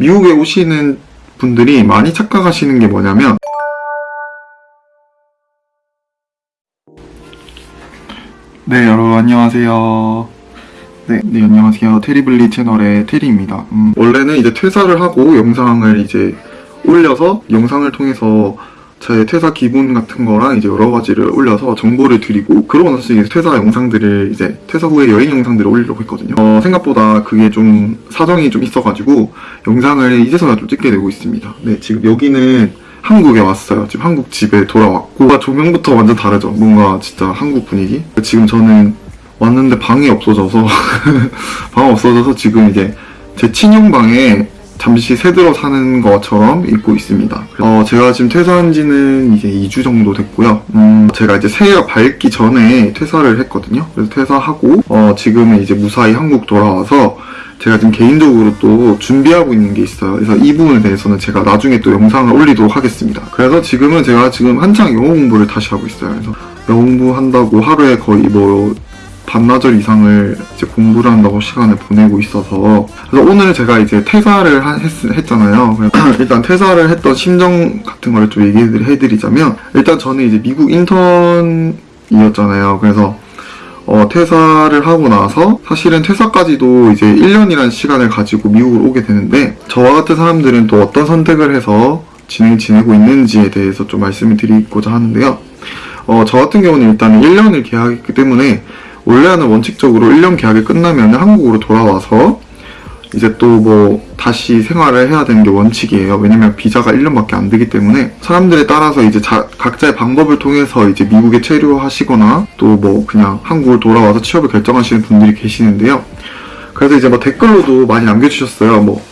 미국에 오시는 분들이 많이 착각하시는 게 뭐냐면 네 여러분 안녕하세요. 네, 네 안녕하세요. 테리블리 채널의 테리입니다. 음, 원래는 이제 퇴사를 하고 영상을 이제 올려서 영상을 통해서 제 퇴사 기분 같은 거랑 이제 여러 가지를 올려서 정보를 드리고 그러고 나서 이제 퇴사 영상들을 이제 퇴사 후에 여행 영상들을 올리려고 했거든요. 어, 생각보다 그게 좀 사정이 좀 있어가지고 영상을 이제서야 좀 찍게 되고 있습니다. 네, 지금 여기는 한국에 왔어요. 지금 한국 집에 돌아왔고 조명부터 완전 다르죠. 뭔가 진짜 한국 분위기. 지금 저는 왔는데 방이 없어져서 방 없어져서 지금 이제 제 친형 방에 잠시 새들어 사는 것처럼 입고 있습니다. 어, 제가 지금 퇴사한 지는 이제 2주 정도 됐고요. 음, 제가 이제 새해가 밝기 전에 퇴사를 했거든요. 그래서 퇴사하고, 어, 지금은 이제 무사히 한국 돌아와서 제가 지금 개인적으로 또 준비하고 있는 게 있어요. 그래서 이 부분에 대해서는 제가 나중에 또 영상을 올리도록 하겠습니다. 그래서 지금은 제가 지금 한창 영어 공부를 다시 하고 있어요. 그래서 영어 공부한다고 하루에 거의 뭐 반나절 이상을 이제 공부를 한다고 시간을 보내고 있어서 그래서 오늘 제가 이제 퇴사를 하- 했, 잖아요 일단 퇴사를 했던 심정 같은 거를 좀 얘기를 해드리자면 일단 저는 이제 미국 인턴이었잖아요. 그래서 어, 퇴사를 하고 나서 사실은 퇴사까지도 이제 1년이라는 시간을 가지고 미국을 오게 되는데 저와 같은 사람들은 또 어떤 선택을 해서 진행 지내고 있는지에 대해서 좀 말씀을 드리고자 하는데요. 어, 저 같은 경우는 일단 1년을 계약했기 때문에 원래는 원칙적으로 1년 계약이 끝나면 한국으로 돌아와서 이제 또 뭐 다시 생활을 해야 되는 게 원칙이에요. 왜냐면 비자가 1년밖에 안 되기 때문에 사람들에 따라서 이제 자- 각자의 방법을 통해서 이제 미국에 체류하시거나 또 뭐 그냥 한국을 돌아와서 취업을 결정하시는 분들이 계시는데요. 그래서 이제 뭐 댓글로도 많이 남겨주셨어요. 뭐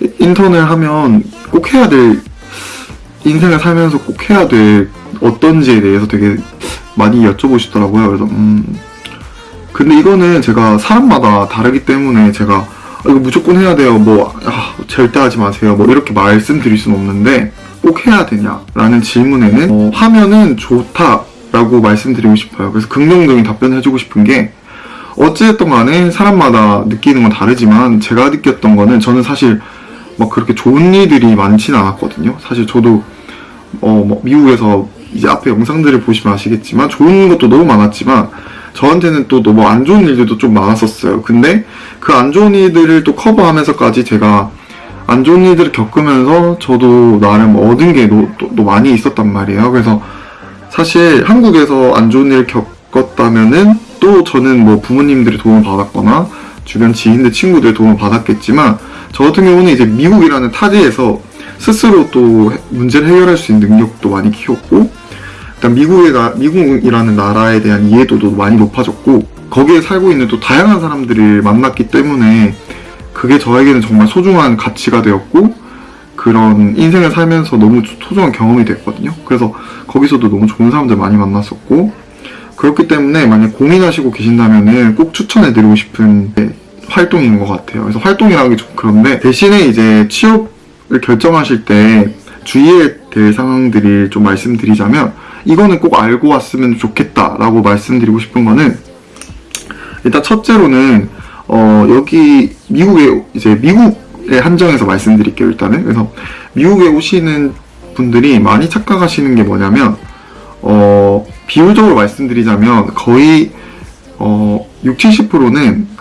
이- 인턴을 하면 꼭 해야 될 인생을 살면서 꼭 해야 될 어떤지에 대해서 되게 많이 여쭤보시더라고요. 그래서 음 근데 이거는 제가 사람마다 다르기 때문에 제가 아, 이거 무조건 해야 돼요. 뭐 아, 절대 하지 마세요. 뭐 이렇게 말씀드릴 수는 없는데 꼭 해야 되냐 라는 질문에는 어, 하면은 좋다 라고 말씀드리고 싶어요. 그래서 긍정적인 답변을 해주고 싶은 게 어찌됐든 간에 사람마다 느끼는 건 다르지만 제가 느꼈던 거는 저는 사실 막 그렇게 좋은 일들이 많지는 않았거든요. 사실 저도 어, 뭐 미국에서 이제 앞에 영상들을 보시면 아시겠지만 좋은 것도 너무 많았지만 저한테는 또 너무 안 좋은 일들도 좀 많았었어요. 근데 그 안 좋은 일들을 또 커버하면서까지 제가 안 좋은 일들을 겪으면서 저도 나름 얻은 게 또, 또 많이 있었단 말이에요. 그래서 사실 한국에서 안 좋은 일 겪었다면은 또 저는 뭐 부모님들의 도움을 받았거나 주변 지인들 친구들 도움을 받았겠지만 저 같은 경우는 이제 미국이라는 타지에서 스스로 또 해- 문제를 해결할 수 있는 능력도 많이 키웠고 일단 미국에 나, 미국이라는 나라에 대한 이해도도 많이 높아졌고 거기에 살고 있는 또 다양한 사람들을 만났기 때문에 그게 저에게는 정말 소중한 가치가 되었고 그런 인생을 살면서 너무 소중한 경험이 됐거든요. 그래서 거기서도 너무 좋은 사람들 많이 만났었고 그렇기 때문에 만약 고민하시고 계신다면은 꼭 추천해드리고 싶은 활동인 것 같아요. 그래서 활동이라는 게 좀 그런데 대신에 이제 취업을 결정하실 때 주의해야 될 상황들을 좀 말씀드리자면 이거는 꼭 알고 왔으면 좋겠다라고 말씀드리고 싶은 거는 일단 첫째로는 어 여기 미국에 이제 미국에 한정해서 말씀드릴게요 일단은 그래서 미국에 오시는 분들이 많이 착각하시는 게 뭐냐면 어 비율적으로 말씀드리자면 거의 어 6, 70%는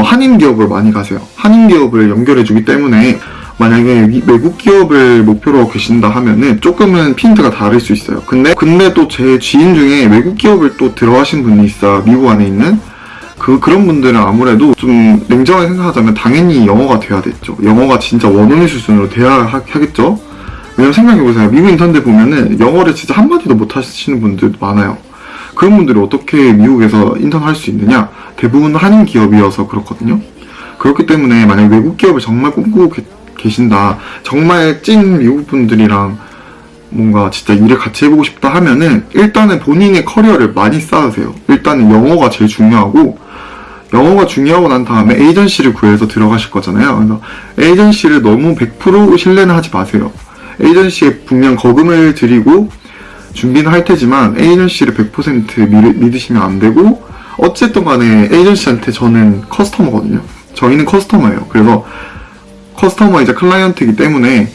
한인 기업을 많이 가세요. 한인 기업을 연결해 주기 때문에 만약에 미- 외국 기업을 목표로 계신다 하면은 조금은 핀트가 다를 수 있어요. 근데 근데 또 제 지인 중에 외국 기업을 또 들어가신 분이 있어요. 미국 안에 있는 그 그런 분들은 아무래도 좀 냉정하게 생각하자면 당연히 영어가 돼야 됐죠. 영어가 진짜 원어민 수준으로 돼야 하, 하겠죠. 왜냐면 생각해보세요. 미국 인턴들 보면은 영어를 진짜 한마디도 못 하시는 분들도 많아요. 그런 분들이 어떻게 미국에서 인턴 할 수 있느냐? 대부분 한인 기업이어서 그렇거든요. 그렇기 때문에 만약 외국 기업을 정말 꿈꾸고 계- 계신다. 정말 찐 미국 분들이랑 뭔가 진짜 일을 같이 해보고 싶다 하면은 일단은 본인의 커리어를 많이 쌓으세요. 일단은 영어가 제일 중요하고 영어가 중요하고 난 다음에 에이전시를 구해서 들어가실 거잖아요. 그래서 에이전시를 너무 100% 신뢰는 하지 마세요. 에이전시에 분명 거금을 들이고 준비는 할 테지만 에이전시를 100% 믿, 믿으시면 안 되고 어쨌든 간에 에이전시한테 저는 커스터머거든요. 저희는 커스터머예요. 그래서 커스터머이자 클라이언트이기 때문에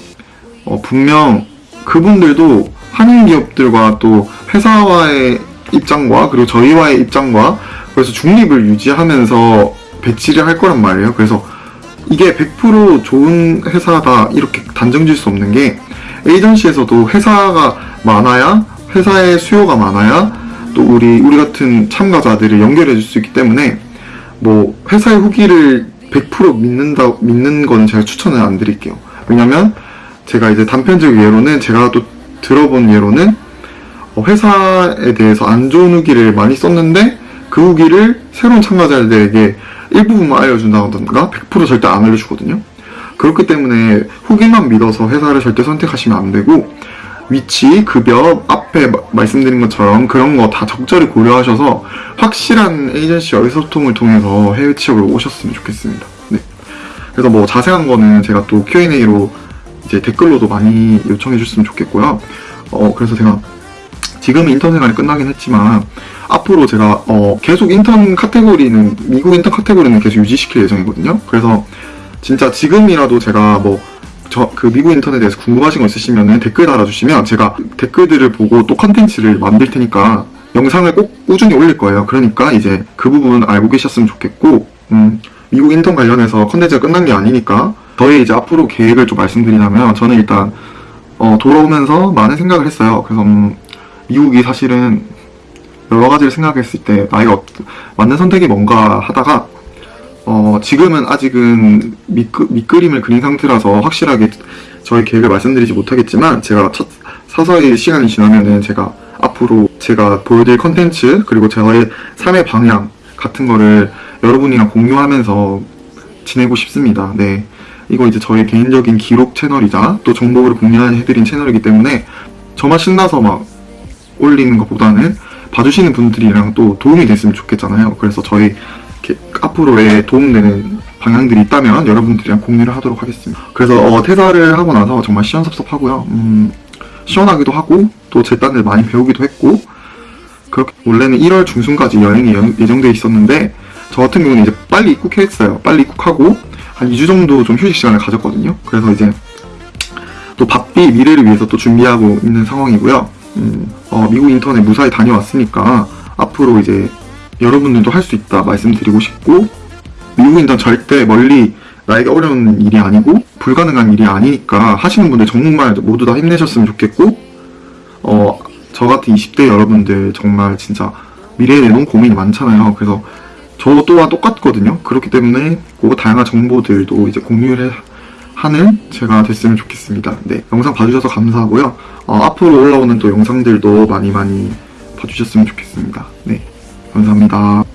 어, 분명 그분들도 한인 기업들과 또 회사와의 입장과 그리고 저희와의 입장과 그래서 중립을 유지하면서 배치를 할 거란 말이에요. 그래서 이게 100% 좋은 회사다 이렇게 단정 지을 수 없는 게 에이전시에서도 회사가 많아야 회사의 수요가 많아야 또 우리 우리 같은 참가자들을 연결해 줄 수 있기 때문에 뭐 회사의 후기를 100% 믿는다 믿는 거는 제가 추천을 안 드릴게요. 왜냐면 제가 이제 단편적 예로는 제가 또 들어본 예로는 어, 회사에 대해서 안 좋은 후기를 많이 썼는데 그 후기를 새로운 참가자들에게 일부분만 알려준다던가 100% 절대 안 알려주거든요. 그렇기 때문에 후기만 믿어서 회사를 절대 선택하시면 안 되고 위치, 급여, 앞에 마- 말씀드린 것처럼 그런 거 다 적절히 고려하셔서 확실한 에이전시와 의소통을 통해서 해외 취업을 오셨으면 좋겠습니다. 네. 그래서 뭐 자세한 거는 제가 또 Q&A로 이제 댓글로도 많이 요청해 주셨으면 좋겠고요. 어, 그래서 제가 지금 인턴 생활이 끝나긴 했지만 앞으로 제가 어, 계속 인턴 카테고리는 미국 인턴 카테고리는 계속 유지시킬 예정이거든요. 그래서 진짜 지금이라도 제가 뭐 저 그 미국 인턴에 대해서 궁금하신 거 있으시면 댓글 달아주시면 제가 댓글들을 보고 또 컨텐츠를 만들 테니까 영상을 꼭 꾸준히 올릴 거예요. 그러니까 이제 그 부분 알고 계셨으면 좋겠고 음, 미국 인턴 관련해서 컨텐츠가 끝난 게 아니니까 저희 이제 앞으로 계획을 좀 말씀드리자면 저는 일단 어, 돌아오면서 많은 생각을 했어요. 그래서 음, 미국이 사실은 여러 가지를 생각했을 때 나이가 없- 맞는 선택이 뭔가 하다가 어, 지금은 아직은 밑그, 밑그림을 그린 상태라서 확실하게 저희 계획을 말씀드리지 못하겠지만 제가 첫, 서서히 시간이 지나면은 제가 앞으로 제가 보여드릴 컨텐츠 그리고 저의 삶의 방향 같은 거를 여러분이랑 공유하면서 지내고 싶습니다. 네. 이거 이제 저의 개인적인 기록 채널이자 또 정보를 공유해드린 채널이기 때문에 저만 신나서 막 올리는 것보다는 봐주시는 분들이랑 또 도움이 됐으면 좋겠잖아요. 그래서 저희 이렇게 앞으로의 도움되는 방향들이 있다면 여러분들이랑 공유를 하도록 하겠습니다. 그래서 어, 퇴사를 하고 나서 정말 시원섭섭하고요. 음, 시원하기도 하고 또 제 딴을 많이 배우기도 했고 그렇게 원래는 1월 중순까지 여행이 예- 예정돼 있었는데 저 같은 경우는 이제 빨리 입국했어요. 빨리 입국하고 한 2주 정도 좀 휴식 시간을 가졌거든요. 그래서 이제 또 바삐 미래를 위해서 또 준비하고 있는 상황이고요. 음, 어, 미국 인턴에 무사히 다녀왔으니까 앞으로 이제 여러분들도 할 수 있다 말씀드리고 싶고 미국 인턴 절대 멀리 나에게 어려운 일이 아니고 불가능한 일이 아니니까 하시는 분들 정말 모두 다 힘내셨으면 좋겠고 어, 저 같은 20대 여러분들 정말 진짜 미래에 너무 고민이 많잖아요. 그래서 저 또한 똑같거든요. 그렇기 때문에 그 다양한 정보들도 이제 공유를 해- 하는 제가 됐으면 좋겠습니다. 네, 영상 봐주셔서 감사하고요. 어, 앞으로 올라오는 또 영상들도 많이 많이 봐주셨으면 좋겠습니다. 네, 감사합니다.